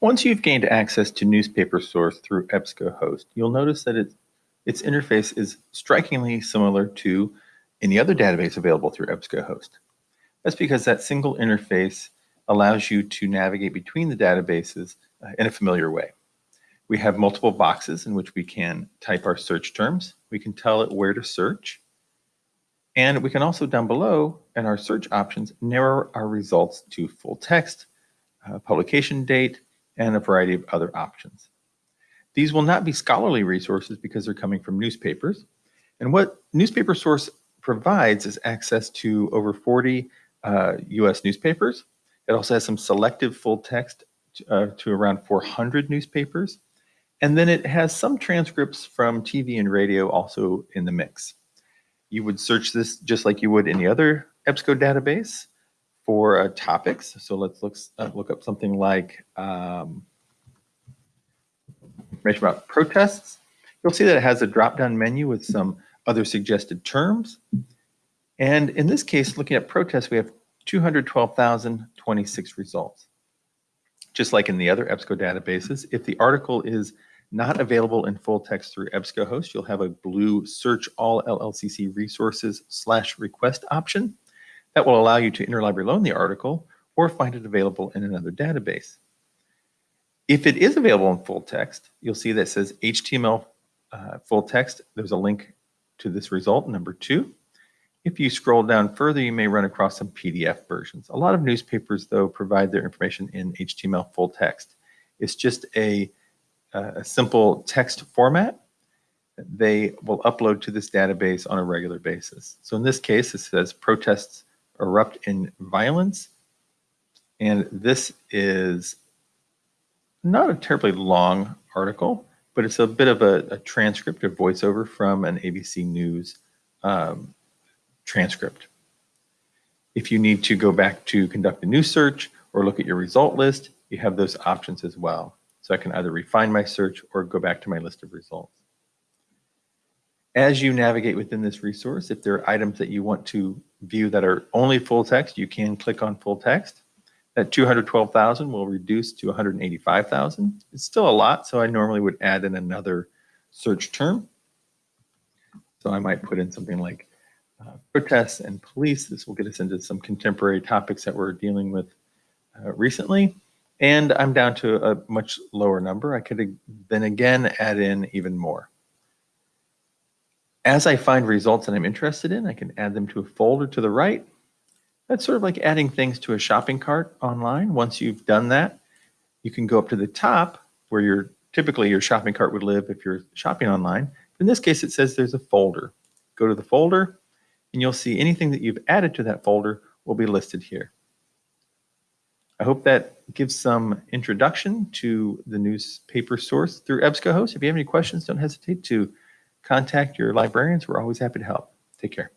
Once you've gained access to newspaper source through EBSCOhost, you'll notice that it, its interface is strikingly similar to any other database available through EBSCOhost. That's because that single interface allows you to navigate between the databases uh, in a familiar way. We have multiple boxes in which we can type our search terms. We can tell it where to search. And we can also down below in our search options, narrow our results to full text, uh, publication date, and a variety of other options. These will not be scholarly resources because they're coming from newspapers. And what Newspaper Source provides is access to over 40 uh, US newspapers. It also has some selective full text uh, to around 400 newspapers. And then it has some transcripts from TV and radio also in the mix. You would search this just like you would any other EBSCO database for uh, topics. So let's look, uh, look up something like um, information about protests. You'll see that it has a drop-down menu with some other suggested terms. And in this case, looking at protests, we have 212,026 results. Just like in the other EBSCO databases, if the article is not available in full text through EBSCOhost, you'll have a blue search all LLCC resources slash request option that will allow you to interlibrary loan the article or find it available in another database. If it is available in full text, you'll see that says HTML uh, full text. There's a link to this result, number two. If you scroll down further, you may run across some PDF versions. A lot of newspapers, though, provide their information in HTML full text. It's just a a simple text format, they will upload to this database on a regular basis. So in this case, it says protests erupt in violence. And this is not a terribly long article, but it's a bit of a, a transcript, a voiceover from an ABC News um, transcript. If you need to go back to conduct a new search or look at your result list, you have those options as well. So I can either refine my search or go back to my list of results. As you navigate within this resource, if there are items that you want to view that are only full text, you can click on full text. That 212,000 will reduce to 185,000. It's still a lot, so I normally would add in another search term. So I might put in something like uh, protests and police. This will get us into some contemporary topics that we're dealing with uh, recently. And I'm down to a much lower number. I could then again add in even more. As I find results that I'm interested in, I can add them to a folder to the right. That's sort of like adding things to a shopping cart online. Once you've done that, you can go up to the top where your typically your shopping cart would live if you're shopping online. In this case, it says there's a folder. Go to the folder and you'll see anything that you've added to that folder will be listed here. I hope that gives some introduction to the newspaper source through EBSCOhost. If you have any questions, don't hesitate to contact your librarians. We're always happy to help. Take care.